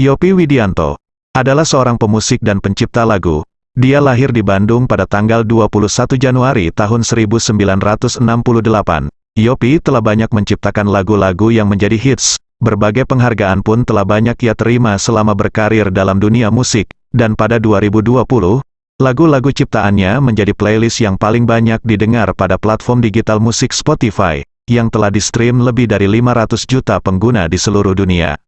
Yopi Widianto adalah seorang pemusik dan pencipta lagu. Dia lahir di Bandung pada tanggal 21 Januari tahun 1968. Yopi telah banyak menciptakan lagu-lagu yang menjadi hits. Berbagai penghargaan pun telah banyak ia terima selama berkarir dalam dunia musik, dan pada 2020, lagu-lagu ciptaannya menjadi playlist yang paling banyak didengar pada platform digital musik Spotify, yang telah di-stream lebih dari 500 juta pengguna di seluruh dunia.